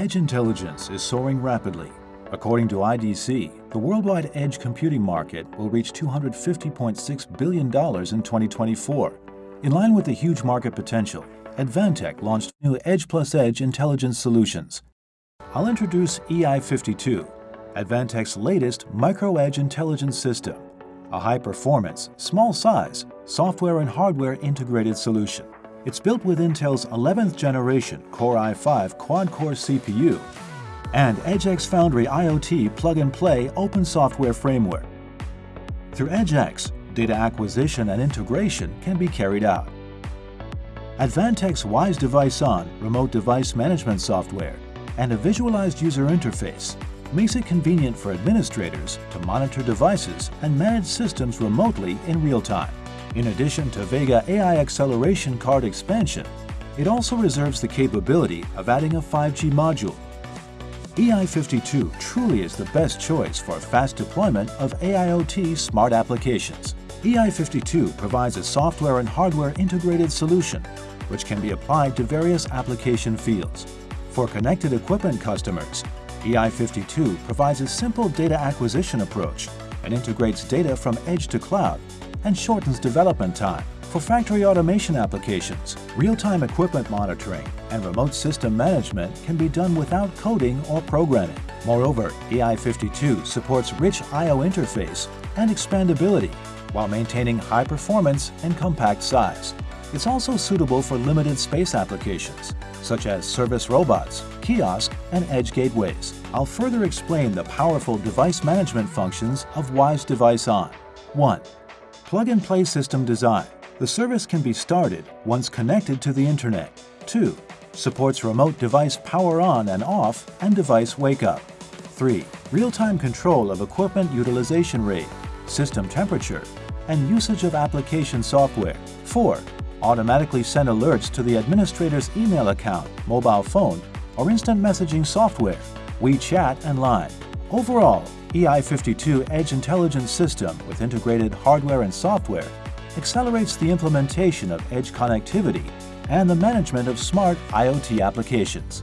Edge intelligence is soaring rapidly. According to IDC, the worldwide edge computing market will reach $250.6 billion in 2024. In line with the huge market potential, Advantech launched new Edge plus Edge intelligence solutions. I'll introduce EI52, Advantech's latest micro-edge intelligence system, a high-performance, small-size, software and hardware integrated solution. It's built with Intel's 11th generation Core i5 quad-core CPU and EdgeX Foundry IoT plug-and-play open software framework. Through EdgeX, data acquisition and integration can be carried out. Advantech's Wise Device On remote device management software and a visualized user interface makes it convenient for administrators to monitor devices and manage systems remotely in real time. In addition to Vega AI acceleration card expansion, it also reserves the capability of adding a 5G module. EI52 truly is the best choice for fast deployment of AIoT smart applications. EI52 provides a software and hardware integrated solution which can be applied to various application fields. For connected equipment customers, EI52 provides a simple data acquisition approach and integrates data from edge to cloud and shortens development time. For factory automation applications, real-time equipment monitoring and remote system management can be done without coding or programming. Moreover, EI52 supports rich I.O. interface and expandability while maintaining high performance and compact size. It's also suitable for limited space applications, such as service robots, kiosk, and edge gateways. I'll further explain the powerful device management functions of WISE Device On. 1. Plug-and-play system design. The service can be started once connected to the Internet. 2. Supports remote device power on and off and device wake up. 3. Real-time control of equipment utilization rate, system temperature, and usage of application software. 4. Automatically send alerts to the administrator's email account, mobile phone, or instant messaging software, WeChat and Line. Overall, EI52 Edge Intelligence System with integrated hardware and software accelerates the implementation of edge connectivity and the management of smart IoT applications.